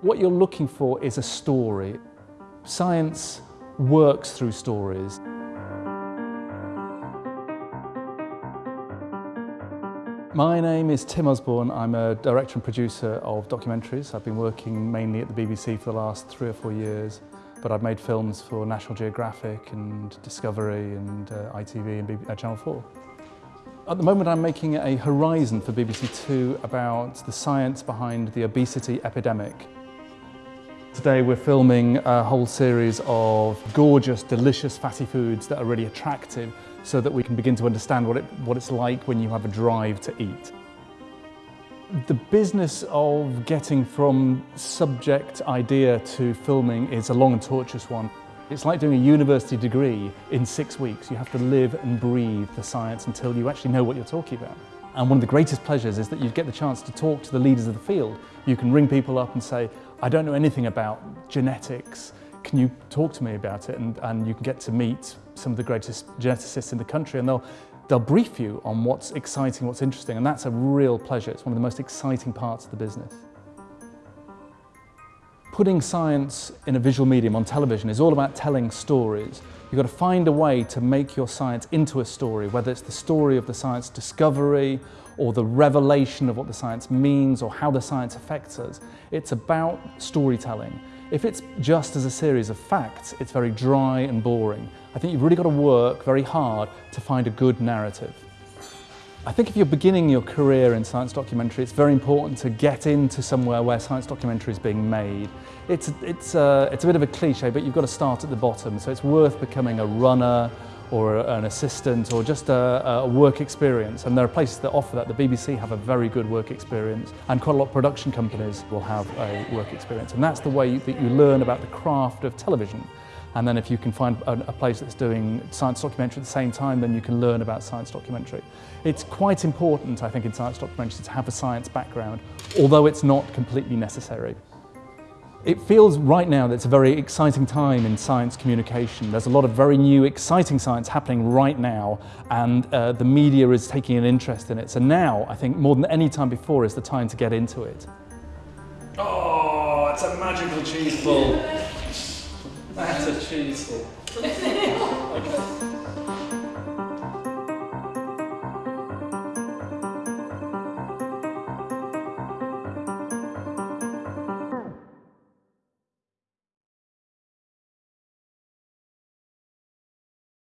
What you're looking for is a story. Science works through stories. My name is Tim Osborne. I'm a director and producer of documentaries. I've been working mainly at the BBC for the last three or four years, but I've made films for National Geographic and Discovery and uh, ITV and B uh, Channel 4. At the moment I'm making a Horizon for BBC Two about the science behind the obesity epidemic. Today we're filming a whole series of gorgeous, delicious fatty foods that are really attractive so that we can begin to understand what, it, what it's like when you have a drive to eat. The business of getting from subject idea to filming is a long and tortuous one. It's like doing a university degree in six weeks. You have to live and breathe the science until you actually know what you're talking about. And one of the greatest pleasures is that you get the chance to talk to the leaders of the field. You can ring people up and say, I don't know anything about genetics. Can you talk to me about it? And, and you can get to meet some of the greatest geneticists in the country and they'll, they'll brief you on what's exciting, what's interesting. And that's a real pleasure. It's one of the most exciting parts of the business. Putting science in a visual medium on television is all about telling stories. You've got to find a way to make your science into a story, whether it's the story of the science discovery or the revelation of what the science means or how the science affects us. It's about storytelling. If it's just as a series of facts, it's very dry and boring. I think you've really got to work very hard to find a good narrative. I think if you're beginning your career in science documentary, it's very important to get into somewhere where science documentary is being made. It's, it's, uh, it's a bit of a cliche, but you've got to start at the bottom. So it's worth becoming a runner or an assistant or just a, a work experience. And there are places that offer that. The BBC have a very good work experience and quite a lot of production companies will have a work experience. And that's the way that you learn about the craft of television. And then if you can find a, place that's doing science documentary at the same time, then you can learn about science documentary. It's quite important, I think, in science documentary to have a science background, although it's not completely necessary. It feels right now that it's a very exciting time in science communication. There's a lot of very new, exciting science happening right now, and uh, the media is taking an interest in it. So now, I think, more than any time before, is the time to get into it. Oh, it's a magical cheese ball. That's a cheese ball.